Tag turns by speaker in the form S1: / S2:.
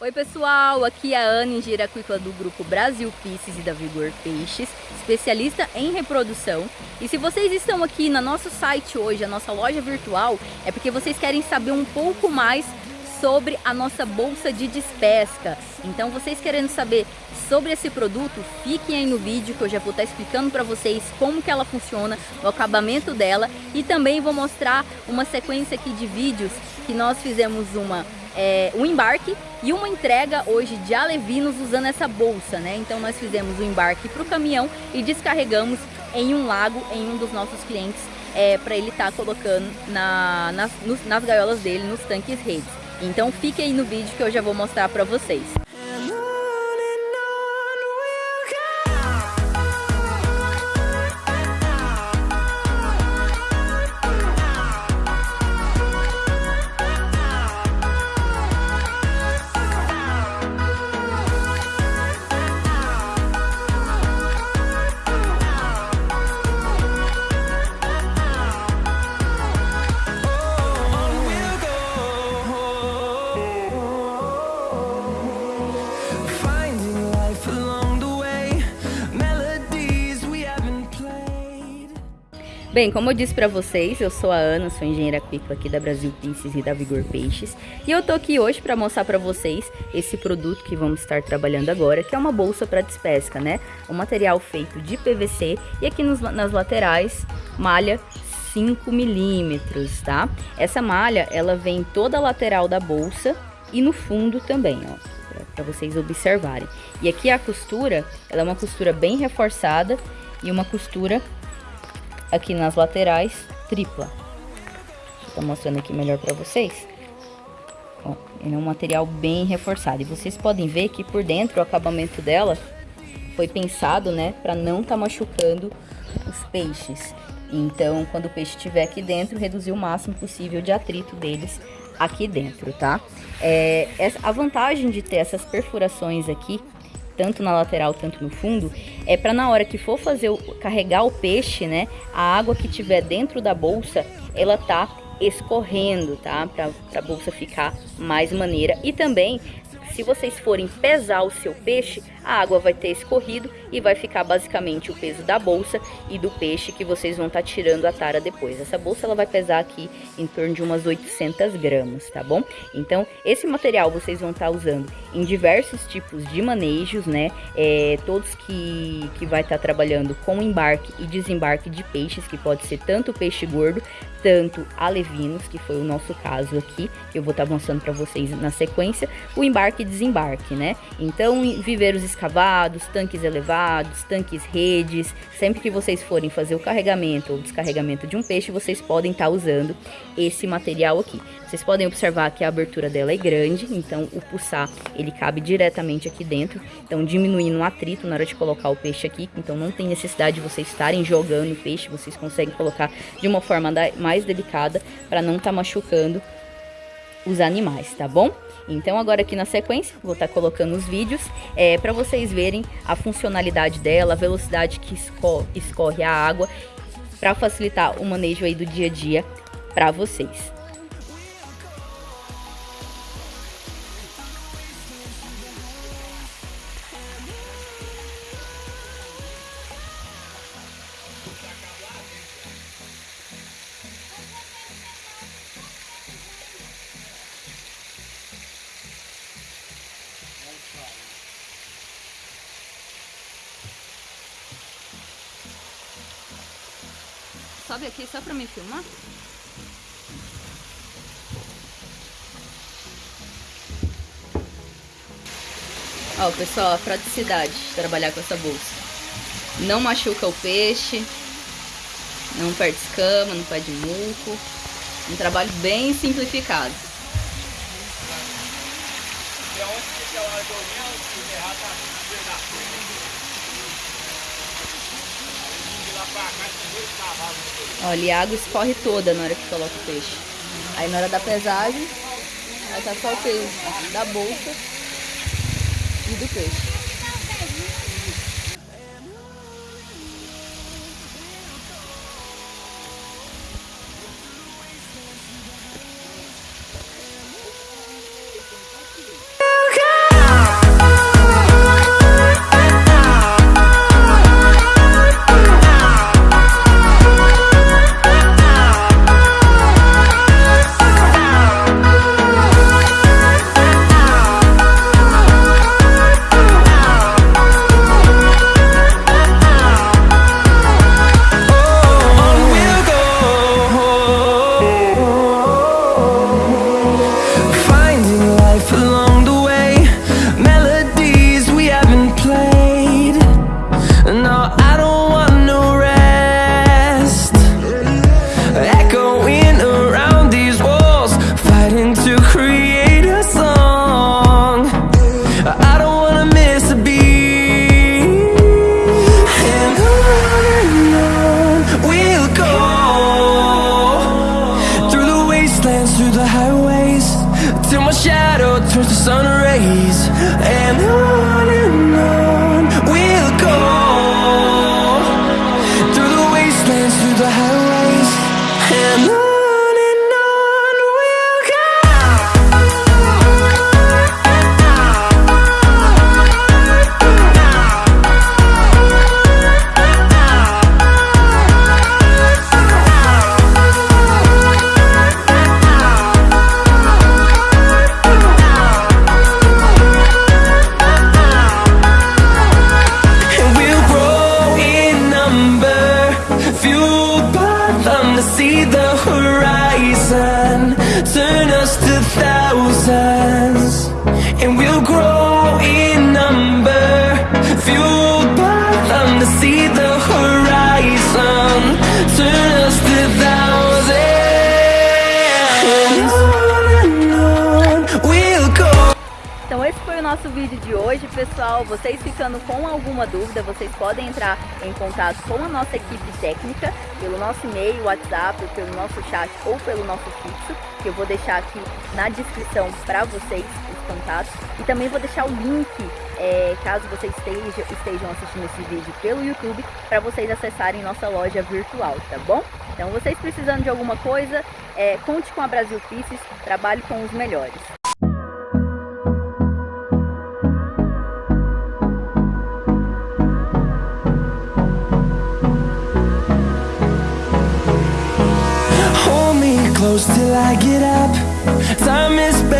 S1: Oi pessoal, aqui é a Ana Engenheira Aquícola do grupo Brasil Pisces e da Vigor Peixes, especialista em reprodução. E se vocês estão aqui no nosso site hoje, a nossa loja virtual, é porque vocês querem saber um pouco mais sobre a nossa bolsa de despesca. Então vocês querendo saber sobre esse produto, fiquem aí no vídeo que eu já vou estar explicando para vocês como que ela funciona, o acabamento dela e também vou mostrar uma sequência aqui de vídeos que nós fizemos uma é, um embarque e uma entrega hoje de alevinos usando essa bolsa, né? Então nós fizemos o embarque para o caminhão e descarregamos em um lago em um dos nossos clientes é, para ele estar tá colocando na, nas, nas gaiolas dele, nos tanques redes. Então fique aí no vídeo que eu já vou mostrar para vocês. Bem, como eu disse para vocês, eu sou a Ana, sou engenheira aquícola aqui da Brasil Pisces e da Vigor Peixes. E eu tô aqui hoje para mostrar para vocês esse produto que vamos estar trabalhando agora, que é uma bolsa para despesca, né? Um material feito de PVC e aqui nos, nas laterais, malha 5 milímetros, tá? Essa malha, ela vem toda a lateral da bolsa e no fundo também, ó para vocês observarem. E aqui a costura, ela é uma costura bem reforçada e uma costura aqui nas laterais, tripla. Estar mostrando aqui melhor para vocês. Ó, ele é um material bem reforçado. E vocês podem ver que por dentro o acabamento dela foi pensado, né, para não tá machucando os peixes. Então, quando o peixe estiver aqui dentro, reduzir o máximo possível de atrito deles aqui dentro, tá? É, a vantagem de ter essas perfurações aqui tanto na lateral, tanto no fundo, é para na hora que for fazer o, carregar o peixe, né, a água que tiver dentro da bolsa, ela tá escorrendo, tá? Para a bolsa ficar mais maneira. E também se vocês forem pesar o seu peixe, a água vai ter escorrido e vai ficar basicamente o peso da bolsa e do peixe que vocês vão estar tá tirando a tara depois. Essa bolsa ela vai pesar aqui em torno de umas 800 gramas, tá bom? Então, esse material vocês vão estar tá usando em diversos tipos de manejos, né? É, todos que, que vai estar tá trabalhando com embarque e desembarque de peixes, que pode ser tanto peixe gordo, tanto alevinos, que foi o nosso caso aqui, que eu vou estar tá mostrando para vocês na sequência, o embarque e desembarque, né? Então, viveiros escavados, tanques elevados, tanques redes, sempre que vocês forem fazer o carregamento ou descarregamento de um peixe, vocês podem estar tá usando esse material aqui. Vocês podem observar que a abertura dela é grande, então o pulsar ele cabe diretamente aqui dentro, então diminuindo o atrito na hora de colocar o peixe aqui, então não tem necessidade de vocês estarem jogando o peixe, vocês conseguem colocar de uma forma mais delicada para não estar tá machucando os animais, tá bom? Então agora aqui na sequência, vou estar tá colocando os vídeos é, para vocês verem a funcionalidade dela, a velocidade que escorre, escorre a água, para facilitar o manejo aí do dia a dia para vocês. Sobe aqui só pra me filmar. Ó, pessoal, a praticidade de trabalhar com essa bolsa. Não machuca o peixe, não perde escama, não perde muco. Um trabalho bem simplificado. Olha, a água escorre toda na hora que coloca o peixe. Aí na hora da pesagem, vai estar só o peso da bolsa e do peixe. Então esse foi o nosso vídeo de hoje, pessoal. Vocês ficando com alguma dúvida, vocês podem entrar em contato com a nossa equipe técnica pelo nosso e-mail, WhatsApp, pelo nosso chat ou pelo nosso fixo, que eu vou deixar aqui na descrição para vocês E também vou deixar o link, é, caso vocês estejam, estejam assistindo esse vídeo pelo YouTube, para vocês acessarem nossa loja virtual, tá bom? Então vocês precisando de alguma coisa, é, conte com a Brasil Pieces, trabalhe com os melhores.
S2: Close till I get up. Time is